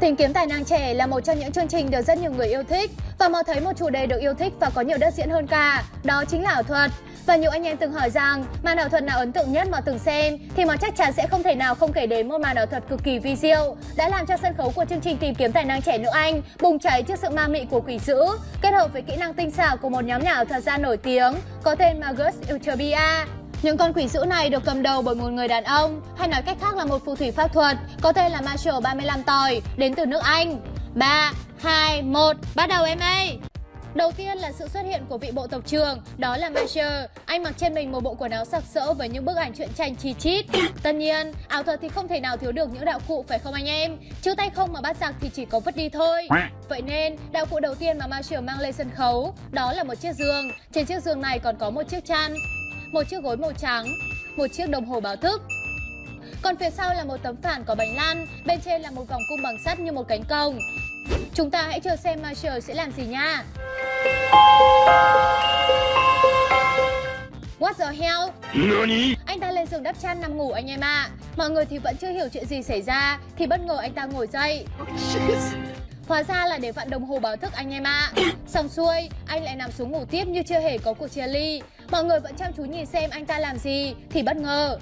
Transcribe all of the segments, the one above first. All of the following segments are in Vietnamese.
Tìm kiếm tài năng trẻ là một trong những chương trình được rất nhiều người yêu thích và mò thấy một chủ đề được yêu thích và có nhiều đất diễn hơn cả, đó chính là ảo thuật. Và nhiều anh em từng hỏi rằng màn ảo thuật nào ấn tượng nhất mà từng xem thì mà chắc chắn sẽ không thể nào không kể đến một màn ảo thuật cực kỳ vi diệu đã làm cho sân khấu của chương trình tìm kiếm tài năng trẻ nữ Anh bùng cháy trước sự ma mị của quỷ dữ kết hợp với kỹ năng tinh xảo của một nhóm nhà ảo thuật gia nổi tiếng có tên Magus Utopia. Những con quỷ dữ này được cầm đầu bởi một người đàn ông, hay nói cách khác là một phù thủy pháp thuật, có tên là Marshall 35 tỏi, đến từ nước Anh. 3, 2, 1, bắt đầu em ơi! Đầu tiên là sự xuất hiện của vị bộ tộc trưởng, đó là Marshall. Anh mặc trên mình một bộ quần áo sặc sỡ với những bức ảnh truyện tranh chi chít. Tất nhiên, ảo thuật thì không thể nào thiếu được những đạo cụ phải không anh em? Chứ tay không mà bắt giặc thì chỉ có vứt đi thôi. Vậy nên, đạo cụ đầu tiên mà Marshall mang lên sân khấu, đó là một chiếc giường. Trên chiếc giường này còn có một chiếc chăn, một chiếc gối màu trắng, một chiếc đồng hồ báo thức. Còn phía sau là một tấm phản có bánh lăn, bên trên là một vòng cung bằng sắt như một cánh cổng. Chúng ta hãy chờ xem Marshall sẽ làm gì nha. What the hell? NANI? Anh ta lên giường đắp chăn nằm ngủ anh em ạ. À. Mọi người thì vẫn chưa hiểu chuyện gì xảy ra thì bất ngờ anh ta ngồi dậy. Hóa ra là để vặn đồng hồ báo thức anh em ạ. À. Xong xuôi, anh lại nằm xuống ngủ tiếp như chưa hề có cuộc chia ly. Mọi người vẫn chăm chú nhìn xem anh ta làm gì thì bất ngờ.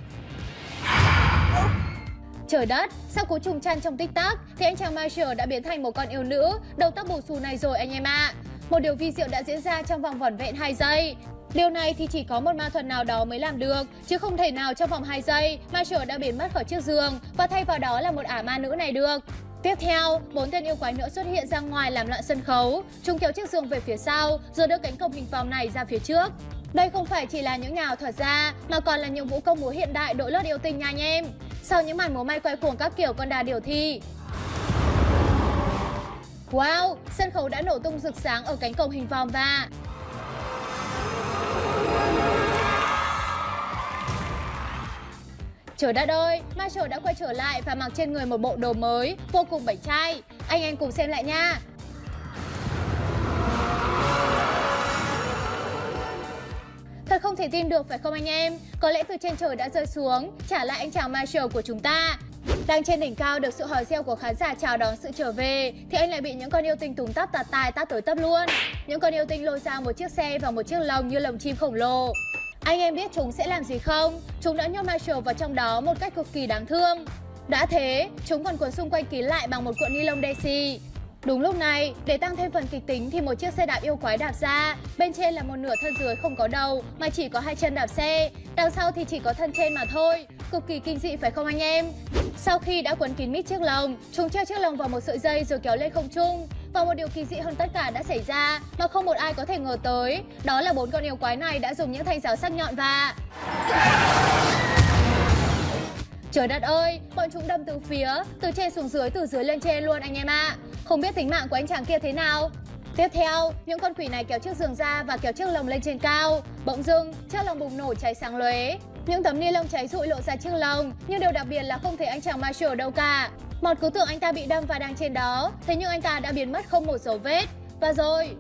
Trời đất, sau cú trùng chăn trong tích tắc thì anh chàng Marshall đã biến thành một con yêu nữ, đầu tóc bù xù này rồi anh em ạ. À. Một điều vi diệu đã diễn ra trong vòng vỏn vẹn 2 giây. Điều này thì chỉ có một ma thuật nào đó mới làm được, chứ không thể nào trong vòng 2 giây Marshall đã biến mất khỏi chiếc giường và thay vào đó là một ả ma nữ này được. Tiếp theo, bốn tên yêu quái nữa xuất hiện ra ngoài làm loạn sân khấu. Chúng kéo chiếc giường về phía sau, rồi đưa cánh cổng hình vòng này ra phía trước. Đây không phải chỉ là những nhà ảo thuật gia, mà còn là những vũ công múa hiện đại đội lốt yêu tình nha anh em. Sau những màn múa may quay cuồng các kiểu con đà điều thi, Wow, sân khấu đã nổ tung rực sáng ở cánh cổng hình vòm và Trời đất ơi, Marshall đã quay trở lại và mặc trên người một bộ đồ mới, vô cùng bảnh trai. Anh em cùng xem lại nha. Không thể tin được phải không anh em? Có lẽ từ trên trời đã rơi xuống, trả lại anh chàng Marshall của chúng ta. Đang trên đỉnh cao được sự hò reo của khán giả chào đón sự trở về Thì anh lại bị những con yêu tinh tùng tắp tạt tài tát tới tấp luôn Những con yêu tinh lôi ra một chiếc xe và một chiếc lồng như lồng chim khổng lồ Anh em biết chúng sẽ làm gì không? Chúng đã nhốt Marshall vào trong đó một cách cực kỳ đáng thương Đã thế, chúng còn cuốn xung quanh kín lại bằng một cuộn ni lông Daisy Đúng lúc này, để tăng thêm phần kịch tính thì một chiếc xe đạp yêu quái đạp ra Bên trên là một nửa thân dưới không có đầu mà chỉ có hai chân đạp xe Đằng sau thì chỉ có thân trên mà thôi Cực kỳ kinh dị phải không anh em? Sau khi đã quấn kín mít chiếc lồng, chúng treo chiếc lồng vào một sợi dây rồi kéo lên không trung và một điều kỳ dị hơn tất cả đã xảy ra mà không một ai có thể ngờ tới Đó là bốn con yêu quái này đã dùng những thanh giáo sắc nhọn và... Trời đất ơi, bọn chúng đâm từ phía, từ trên xuống dưới, từ dưới lên trên luôn anh em ạ à. Không biết tính mạng của anh chàng kia thế nào Tiếp theo, những con quỷ này kéo chiếc giường ra và kéo chiếc lồng lên trên cao. Bỗng dưng, chiếc lồng bùng nổ cháy sáng lóe. Những tấm ni lông cháy rụi lộ ra chiếc lồng, nhưng điều đặc biệt là không thấy anh chàng Marshall đâu cả. Mọt cứ tưởng anh ta bị đâm và đang trên đó, thế nhưng anh ta đã biến mất không một dấu vết. Và rồi...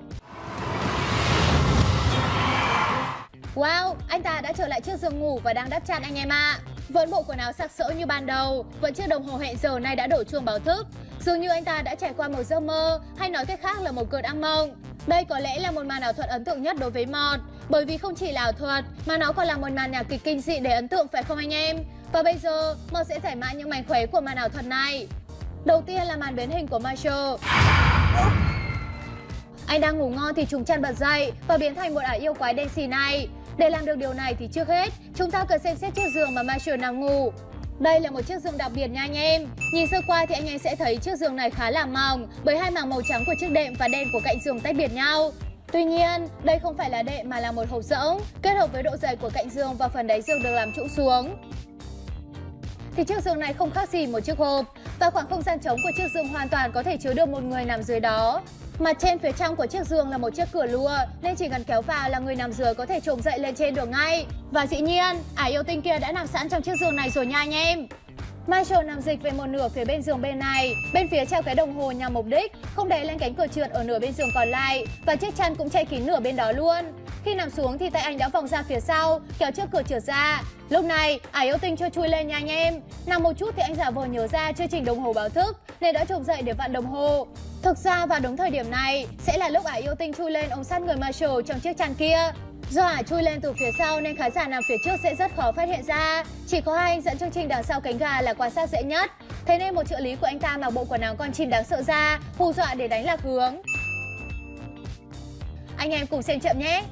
Wow, anh ta đã trở lại chiếc giường ngủ và đang đắp chăn anh em ạ. À. Vẫn bộ quần áo sặc sỡ như ban đầu, vẫn chiếc đồng hồ hẹn giờ này đã đổ chuông báo thức. Dường như anh ta đã trải qua một giấc mơ, hay nói cách khác là một cơn ác mộng. Đây có lẽ là một màn ảo thuật ấn tượng nhất đối với Mọt, bởi vì không chỉ là ảo thuật mà nó còn là một màn nhạc kịch kinh dị để ấn tượng phải không anh em? Và bây giờ, Mọt sẽ giải mã những mảnh khóe của màn ảo thuật này. Đầu tiên là màn biến hình của Marshall. Anh đang ngủ ngon thì chúng chăn bật dậy và biến thành một ả yêu quái đen xì này. Để làm được điều này thì trước hết, chúng ta cần xem xét chiếc giường mà Marshall nằm ngủ. Đây là một chiếc giường đặc biệt nha anh em. Nhìn sơ qua thì anh em sẽ thấy chiếc giường này khá là mỏng bởi hai mảng màu trắng của chiếc đệm và đen của cạnh giường tách biệt nhau. Tuy nhiên, đây không phải là đệm mà là một hộp rỗng, kết hợp với độ dày của cạnh giường và phần đáy giường được làm trụ xuống. Thì chiếc giường này không khác gì một chiếc hộp và khoảng không gian trống của chiếc giường hoàn toàn có thể chứa được một người nằm dưới đó. Mặt trên phía trong của chiếc giường là một chiếc cửa lùa nên chỉ cần kéo vào là người nằm dưới có thể trồm dậy lên trên được ngay. Và dĩ nhiên, ả yêu tinh kia đã nằm sẵn trong chiếc giường này rồi nha anh em. Marshall nằm dịch về một nửa phía bên giường bên này, bên phía treo cái đồng hồ nhằm mục đích, không để lên cánh cửa trượt ở nửa bên giường còn lại và chiếc chăn cũng che kín nửa bên đó luôn. Khi nằm xuống thì tay anh đã vòng ra phía sau, kéo trước cửa trượt ra. Lúc này, ải yêu tinh chưa chui lên nha anh em. Nằm một chút thì anh giả vờ nhớ ra chưa chỉnh đồng hồ báo thức nên đã trộm dậy để vặn đồng hồ. Thực ra vào đúng thời điểm này sẽ là lúc ải yêu tinh chui lên ống sát người Marshall trong chiếc chăn kia. Do ả chui lên từ phía sau nên khán giả nằm phía trước sẽ rất khó phát hiện ra. Chỉ có hai anh dẫn chương trình đằng sau cánh gà là quan sát dễ nhất. Thế nên một trợ lý của anh ta mặc bộ quần áo con chim đáng sợ ra, hù dọa để đánh lạc hướng. Anh em cùng xem chậm nhé!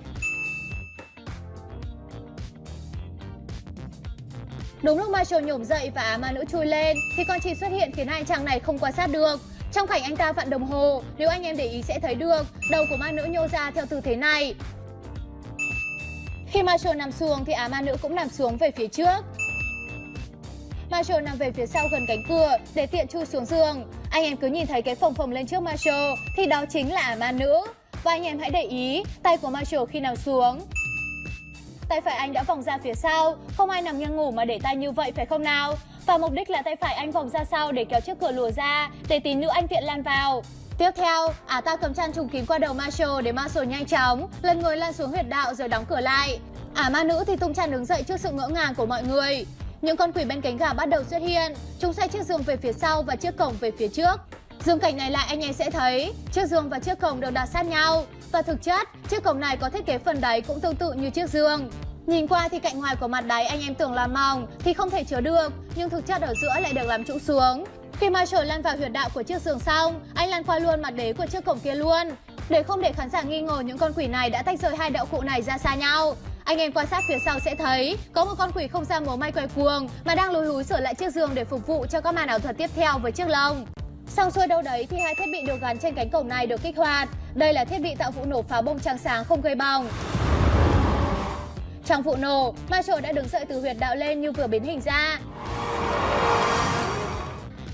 Đúng lúc Marshall nhổm dậy và ma nữ chui lên thì con chim xuất hiện khiến hai chàng này không quan sát được. Trong cảnh anh ta vặn đồng hồ, nếu anh em để ý sẽ thấy được đầu của ma nữ nhô ra theo tư thế này. Khi Marshall nằm xuống thì á ma nữ cũng nằm xuống về phía trước. Marshall nằm về phía sau gần cánh cửa để tiện chui xuống giường. Anh em cứ nhìn thấy cái phồng phồng lên trước Marshall thì đó chính là ả ma nữ. Và anh em hãy để ý tay của Marshall khi nằm xuống tay phải anh đã vòng ra phía sau, không ai nằm nghiêng ngủ mà để tay như vậy phải không nào? Và mục đích là tay phải anh vòng ra sau để kéo chiếc cửa lùa ra, để tí nữa anh tiện lan vào. Tiếp theo, ả ta cầm chăn trùng kín qua đầu Marshall để Marshall nhanh chóng, lần người lan xuống huyệt đạo rồi đóng cửa lại. Ả ma nữ thì tung chăn đứng dậy trước sự ngỡ ngàng của mọi người. Những con quỷ bên cánh gà bắt đầu xuất hiện, chúng xoay chiếc giường về phía sau và chiếc cổng về phía trước. Dương cảnh này lại anh em sẽ thấy chiếc giường và chiếc cổng đều đặt sát nhau và thực chất chiếc cổng này có thiết kế phần đáy cũng tương tự như chiếc giường. Nhìn qua thì cạnh ngoài của mặt đáy anh em tưởng là mỏng thì không thể chứa được nhưng thực chất ở giữa lại được làm trụ xuống. Khi mà trời lăn vào huyệt đạo của chiếc giường xong, anh lăn qua luôn mặt đế của chiếc cổng kia luôn. Để không để khán giả nghi ngờ những con quỷ này đã tách rời hai đạo cụ này ra xa nhau. Anh em quan sát phía sau sẽ thấy có một con quỷ không ra múa may quay cuồng mà đang lùi húi sửa lại chiếc giường để phục vụ cho các màn ảo thuật tiếp theo với chiếc lồng. Xong xuôi đâu đấy thì hai thiết bị được gắn trên cánh cổng này được kích hoạt. Đây là thiết bị tạo vụ nổ pháo bông trắng sáng không gây bỏng. Trong vụ nổ, Marshall đã đứng dậy từ huyệt đạo lên như vừa biến hình ra.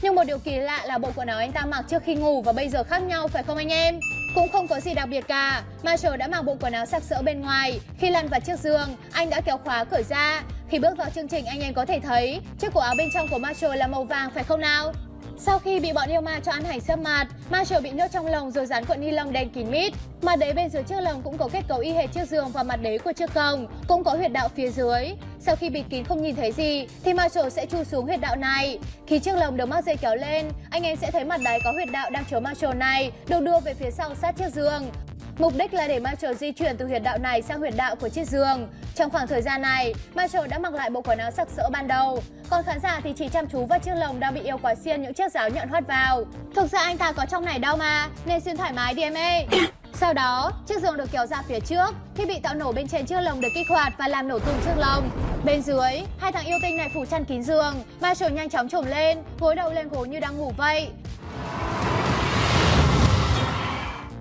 Nhưng một điều kỳ lạ là bộ quần áo anh ta mặc trước khi ngủ và bây giờ khác nhau phải không anh em? Cũng không có gì đặc biệt cả. Marshall đã mặc bộ quần áo sặc sỡ bên ngoài. Khi lăn vào chiếc giường, anh đã kéo khóa cởi ra. Khi bước vào chương trình anh em có thể thấy chiếc cổ áo bên trong của Marshall là màu vàng phải không nào? Sau khi bị bọn yêu ma cho ăn hành sâm mạt, Marshall bị nhốt trong lồng rồi dán cuộn ni lông đen kín mít. Mặt đế bên dưới chiếc lồng cũng có kết cấu y hệt chiếc giường và mặt đế của chiếc cồng, cũng có huyệt đạo phía dưới. Sau khi bịt kín không nhìn thấy gì thì Marshall sẽ chui xuống huyệt đạo này. Khi chiếc lồng được mắc dây kéo lên, anh em sẽ thấy mặt đáy có huyệt đạo đang chứa Marshall này được đưa về phía sau sát chiếc giường. Mục đích là để Marshall di chuyển từ huyệt đạo này sang huyệt đạo của chiếc giường. Trong khoảng thời gian này, Marshall đã mặc lại bộ quần áo sặc sỡ ban đầu. Còn khán giả thì chỉ chăm chú vào chiếc lồng đang bị yêu quái xiên những chiếc giáo nhọn hoắt vào. Thực ra anh ta có trong này đâu mà, nên xuyên thoải mái đi em ơi. Sau đó, chiếc giường được kéo ra phía trước, thiết bị tạo nổ bên trên chiếc lồng được kích hoạt và làm nổ tung chiếc lồng. Bên dưới, hai thằng yêu tinh này phủ chăn kín giường, Marshall nhanh chóng trồm lên, gối đầu lên gối như đang ngủ vậy.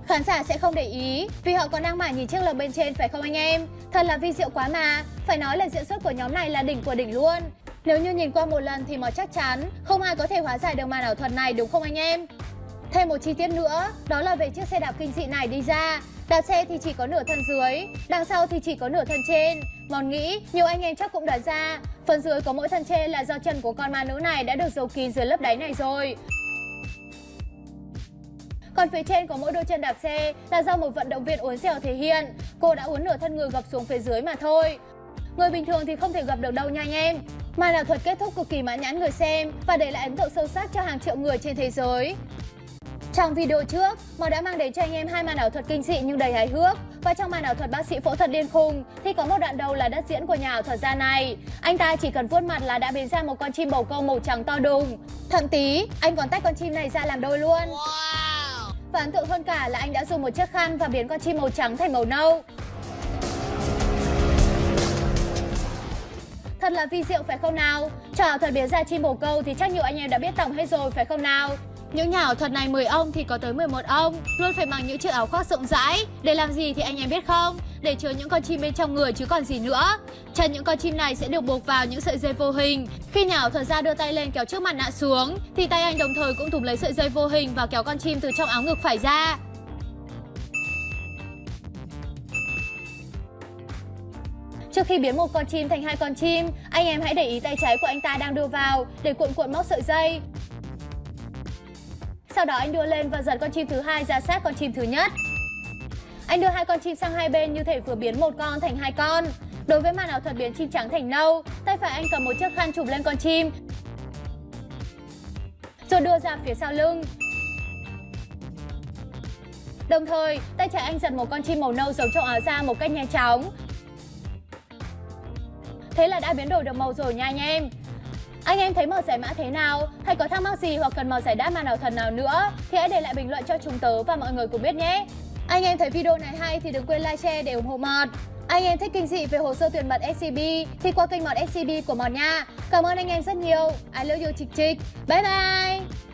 Khán giả sẽ không để ý vì họ còn đang mải nhìn chiếc lồng bên trên phải không anh em? Thật là vi diệu quá mà, phải nói là diễn xuất của nhóm này là đỉnh của đỉnh luôn. Nếu như nhìn qua một lần thì mà chắc chắn không ai có thể hóa giải được màn ảo thuật này đúng không anh em? Thêm một chi tiết nữa, đó là về chiếc xe đạp kinh dị này đi ra. Đạp xe thì chỉ có nửa thân dưới, đằng sau thì chỉ có nửa thân trên. Mòn nghĩ, nhiều anh em chắc cũng đoán ra, phần dưới có mỗi thân trên là do chân của con ma nữ này đã được giấu kín dưới lớp đáy này rồi. Còn phía trên có mỗi đôi chân đạp xe là do một vận động viên uốn xèo thể hiện. Cô đã uốn nửa thân người gập xuống phía dưới mà thôi. Người bình thường thì không thể gập được đâu nha anh em. Màn ảo thuật kết thúc cực kỳ mãn nhãn người xem và để lại ấn tượng sâu sắc cho hàng triệu người trên thế giới. Trong video trước, Mò đã mang đến cho anh em hai màn ảo thuật kinh dị nhưng đầy hài hước. Và trong màn ảo thuật bác sĩ phẫu thuật điên khùng thì có một đoạn đầu là đất diễn của nhà ảo thuật gia này. Anh ta chỉ cần vuốt mặt là đã biến ra một con chim bầu câu màu trắng to đùng. Thậm tí, anh còn tách con chim này ra làm đôi luôn. Wow. Và ấn tượng hơn cả là anh đã dùng một chiếc khăn và biến con chim màu trắng thành màu nâu. Thật là vi diệu, phải không nào? Trò thuật biến ra chim bồ câu thì chắc nhiều anh em đã biết tổng hết rồi, phải không nào? Những nhà ảo thuật này 10 ông thì có tới 11 ông. Luôn phải mặc những chiếc áo khoác rộng rãi. Để làm gì thì anh em biết không? Để chứa những con chim bên trong người chứ còn gì nữa. Chân những con chim này sẽ được buộc vào những sợi dây vô hình. Khi nhà ảo thuật ra đưa tay lên kéo trước mặt nạ xuống Thì tay anh đồng thời cũng thủng lấy sợi dây vô hình và kéo con chim từ trong áo ngực phải ra. Trước khi biến một con chim thành hai con chim, anh em hãy để ý tay trái của anh ta đang đưa vào để cuộn cuộn móc sợi dây. Sau đó anh đưa lên và giật con chim thứ hai ra sát con chim thứ nhất. Anh đưa hai con chim sang hai bên như thể vừa biến một con thành hai con. Đối với màn ảo thuật biến chim trắng thành nâu, tay phải anh cầm một chiếc khăn chụp lên con chim. Rồi đưa ra phía sau lưng. Đồng thời, tay trái anh giật một con chim màu nâu giống trong áo ra một cách nhanh chóng. Thế là đã biến đổi được màu rồi nha anh em. Anh em thấy màu giải mã thế nào? Hay có thắc mắc gì hoặc cần màu giải đáp màn ảo thần nào nữa? Thì hãy để lại bình luận cho chúng tớ và mọi người cùng biết nhé! Anh em thấy video này hay thì đừng quên like, share để ủng hộ Mọt. Anh em thích kinh dị về hồ sơ tuyển mật SCB thì qua kênh Mọt SCB của Mọt nha. Cảm ơn anh em rất nhiều. I love you chịch chịch! Bye bye!